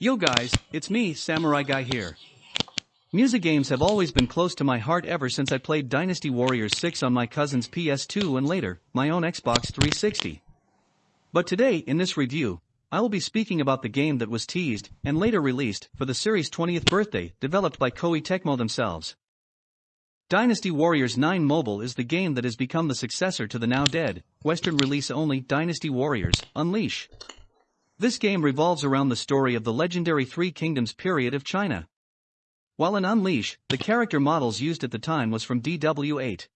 Yo guys, it's me, Samurai Guy here. Musou games have always been close to my heart ever since I played Dynasty Warriors 6 on my cousin's PS2 and later, my own Xbox 360. But today, in this review, I will be speaking about the game that was teased and later released for the series' 20th birthday, developed by Koei Tecmo themselves. Dynasty Warriors 9 Mobile is the game that has become the successor to the now dead, Western release only Dynasty Warriors Unleash. This game revolves around the story of the legendary Three Kingdoms period of China. While in Unleash, the character models used at the time was from DW8.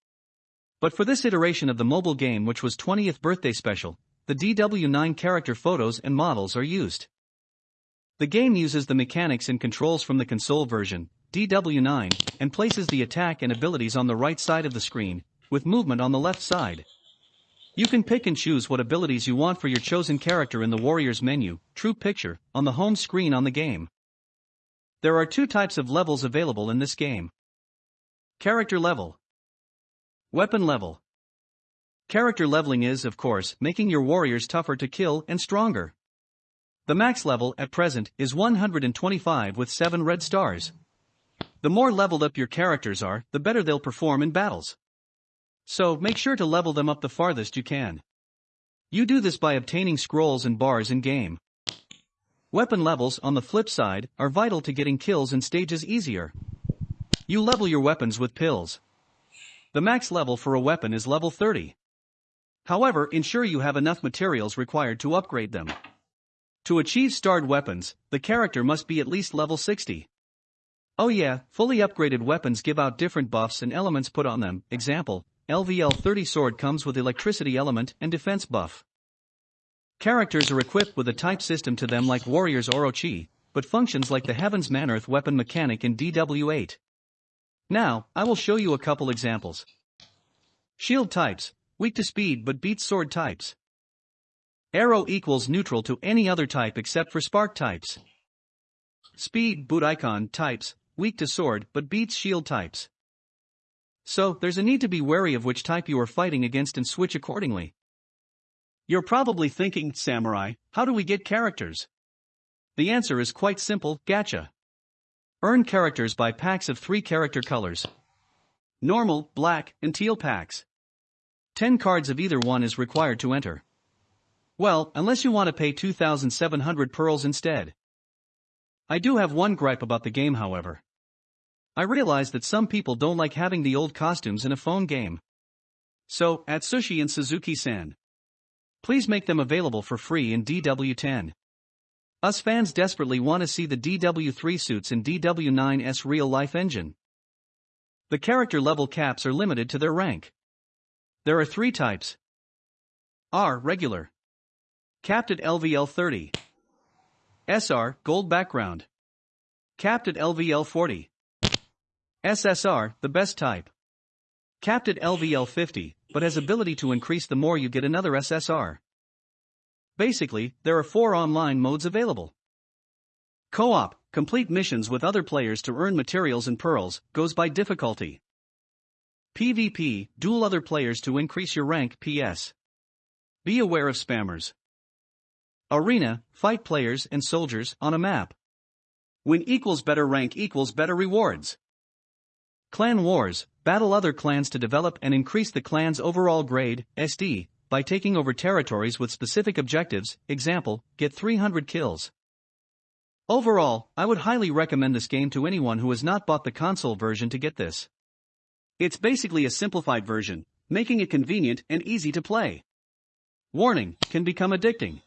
But for this iteration of the mobile game which was 20th birthday special, the DW9 character photos and models are used. The game uses the mechanics and controls from the console version, DW9, and places the attack and abilities on the right side of the screen, with movement on the left side. You can pick and choose what abilities you want for your chosen character in the Warriors menu, True Picture, on the home screen on the game. There are two types of levels available in this game. Character level. Weapon level. Character leveling is, of course, making your warriors tougher to kill and stronger. The max level, at present, is 125 with 7 red stars. The more leveled up your characters are, the better they'll perform in battles. So, make sure to level them up the farthest you can. You do this by obtaining scrolls and bars in game. Weapon levels, on the flip side, are vital to getting kills in stages easier. You level your weapons with pills. The max level for a weapon is level 30. However, ensure you have enough materials required to upgrade them. To achieve starred weapons, the character must be at least level 60. Oh yeah, fully upgraded weapons give out different buffs and elements put on them, example, LVL 30 sword comes with electricity element and defense buff. Characters are equipped with a type system to them like Warriors Orochi, but functions like the Heaven's Manearth weapon mechanic in DW8. Now, I will show you a couple examples. Shield types, Weak to speed but beats sword types. Arrow equals neutral to any other type except for spark types. Speed boot icon types, weak to sword but beats shield types. So, there's a need to be wary of which type you are fighting against and switch accordingly. You're probably thinking, Samurai, how do we get characters? The answer is quite simple, gacha. Earn characters by packs of three character colors. Normal, black, and teal packs. 10 cards of either one is required to enter. Well, unless you want to pay 2,700 pearls instead. I do have one gripe about the game however. I realize that some people don't like having the old costumes in a phone game. So, at Sushi and Suzuki-san. Please make them available for free in DW10. Us fans desperately want to see the DW3 suits in DW9's real-life engine. The character level caps are limited to their rank. There are three types. R. Regular. Capped at LVL 30. SR. Gold background. Capped at LVL 40. SSR. The best type. Capped at LVL 50, but has ability to increase the more you get another SSR. Basically, there are four online modes available. Co-op, complete missions with other players to earn materials and pearls, goes by difficulty. PvP, duel other players to increase your rank PS. Be aware of spammers. Arena, fight players and soldiers on a map. Win equals better rank equals better rewards. Clan Wars, battle other clans to develop and increase the clan's overall grade, SD, by taking over territories with specific objectives, example, get 300 kills. Overall, I would highly recommend this game to anyone who has not bought the console version to get this. It's basically a simplified version, making it convenient and easy to play. Warning, can become addicting.